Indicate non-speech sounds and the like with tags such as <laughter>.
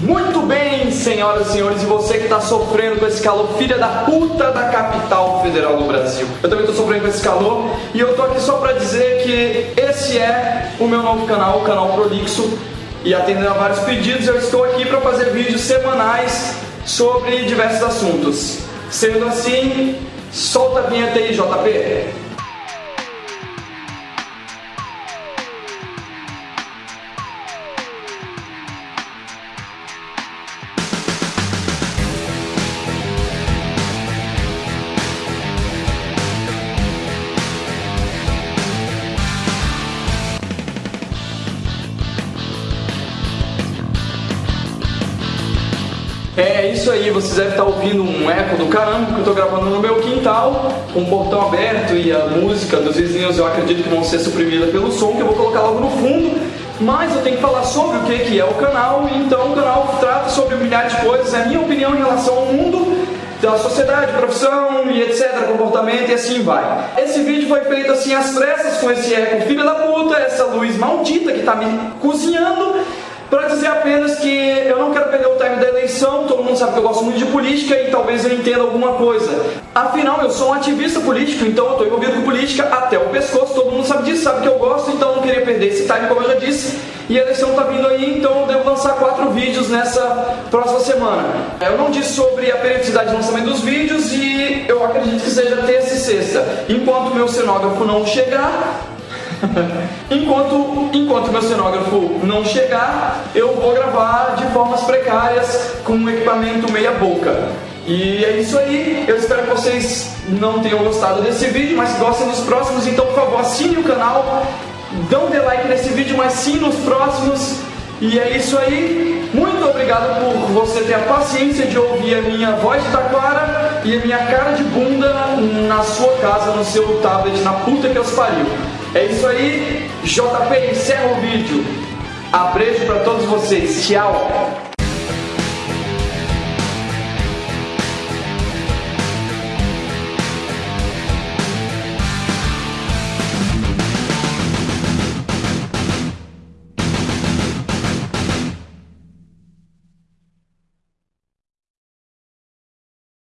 Muito bem, senhoras e senhores, e você que está sofrendo com esse calor, filha da puta da capital federal do Brasil. Eu também estou sofrendo com esse calor e eu tô aqui só para dizer que esse é o meu novo canal, o canal Prolixo, e atendendo a vários pedidos, eu estou aqui para fazer vídeos semanais sobre diversos assuntos. Sendo assim, solta a vinheta aí, JP. É isso aí, vocês devem estar ouvindo um eco do caramba, que eu estou gravando no meu quintal, com o portão aberto e a música dos vizinhos eu acredito que vão ser suprimidas pelo som, que eu vou colocar logo no fundo. Mas eu tenho que falar sobre o que, que é o canal, então o canal trata sobre milhares de coisas, é a minha opinião em relação ao mundo, da sociedade, profissão e etc, comportamento e assim vai. Esse vídeo foi feito assim às pressas com esse eco filha da puta, essa luz maldita que está me cozinhando para dizer apenas que eu não quero perder o time da eleição, todo mundo sabe que eu gosto muito de política e talvez eu entenda alguma coisa. Afinal, eu sou um ativista político, então eu estou envolvido com política até o pescoço, todo mundo sabe disso, sabe que eu gosto, então eu não queria perder esse time, como eu já disse. E a eleição está vindo aí, então eu devo lançar quatro vídeos nessa próxima semana. Eu não disse sobre a periodicidade de lançamento dos vídeos e eu acredito que seja terça e sexta. Enquanto meu cenógrafo não chegar, <laughs> enquanto, enquanto meu cenógrafo não chegar, eu vou gravar de formas precárias com um equipamento meia boca. E é isso aí, eu espero que vocês não tenham gostado desse vídeo, mas gostem dos próximos, então por favor assine o canal, dão de like nesse vídeo, mas sim nos próximos. E é isso aí, muito obrigado por você ter a paciência de ouvir a minha voz de taquara e a minha cara de bunda na sua casa, no seu tablet, na puta que os pariu. É isso aí, JP encerra o vídeo. Abraço para todos vocês. Tchau.